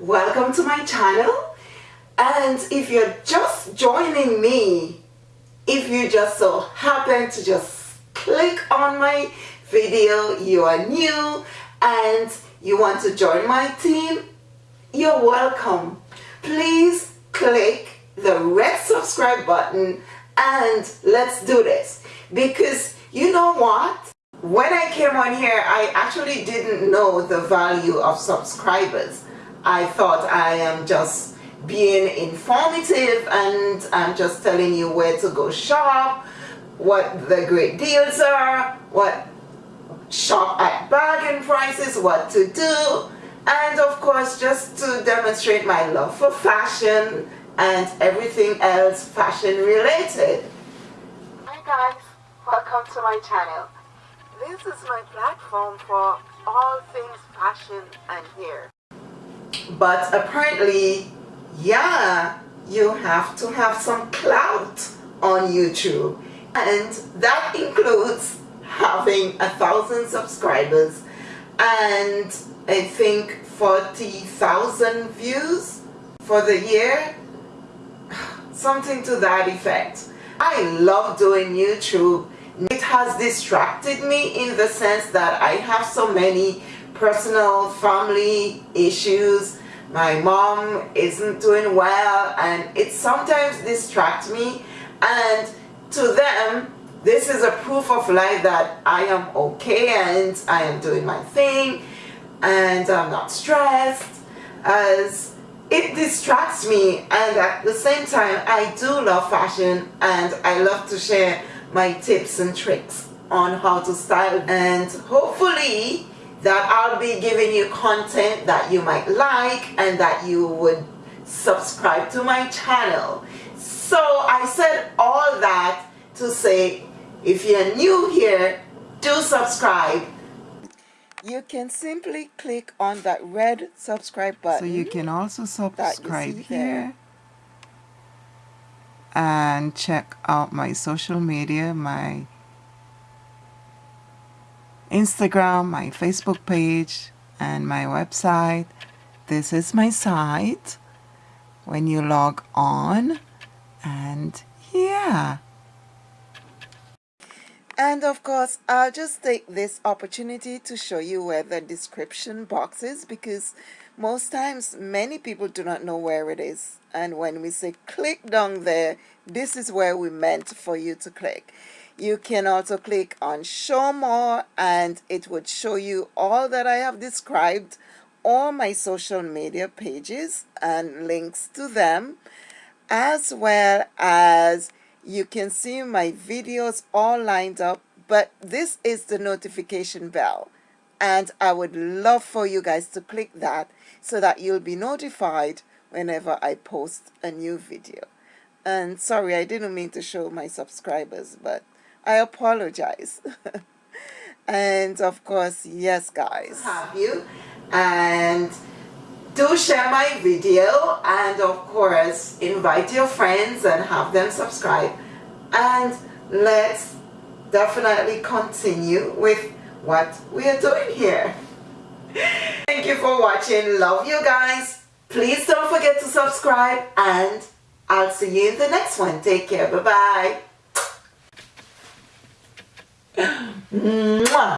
welcome to my channel. And if you're just joining me if you just so happen to just click on my video you are new and you want to join my team you're welcome. Please click the red subscribe button and let's do this. Because you know what when I came on here I actually didn't know the value of subscribers I thought I am just being informative and I'm just telling you where to go shop what the great deals are what shop at bargain prices what to do and of course just to demonstrate my love for fashion and everything else fashion related. Hi guys, welcome to my channel. This is my platform for all things fashion and hair. But apparently, yeah, you have to have some clout on YouTube. And that includes having a thousand subscribers and I think 40,000 views for the year. Something to that effect. I love doing YouTube has distracted me in the sense that I have so many personal family issues. My mom isn't doing well and it sometimes distracts me. And to them this is a proof of life that I am okay and I am doing my thing and I'm not stressed as it distracts me. And at the same time I do love fashion and I love to share my tips and tricks on how to style. And hopefully that I'll be giving you content that you might like and that you would subscribe to my channel. So I said all that to say if you're new here do subscribe. You can simply click on that red subscribe button. So you can also subscribe here and check out my social media, my Instagram, my Facebook page, and my website. This is my site when you log on and yeah. And of course, I'll just take this opportunity to show you where the description box is because most times many people do not know where it is. And when we say click down there, this is where we meant for you to click. You can also click on show more and it would show you all that I have described all my social media pages and links to them as well as you can see my videos all lined up but this is the notification bell and I would love for you guys to click that so that you'll be notified whenever I post a new video. And sorry I didn't mean to show my subscribers but I apologize. And of course yes guys. Have you. And do share my video and of course invite your friends and have them subscribe. And let's definitely continue with what we are doing here. Thank you for watching. Love you guys. Please don't forget to subscribe and I'll see you in the next one. Take care. Bye bye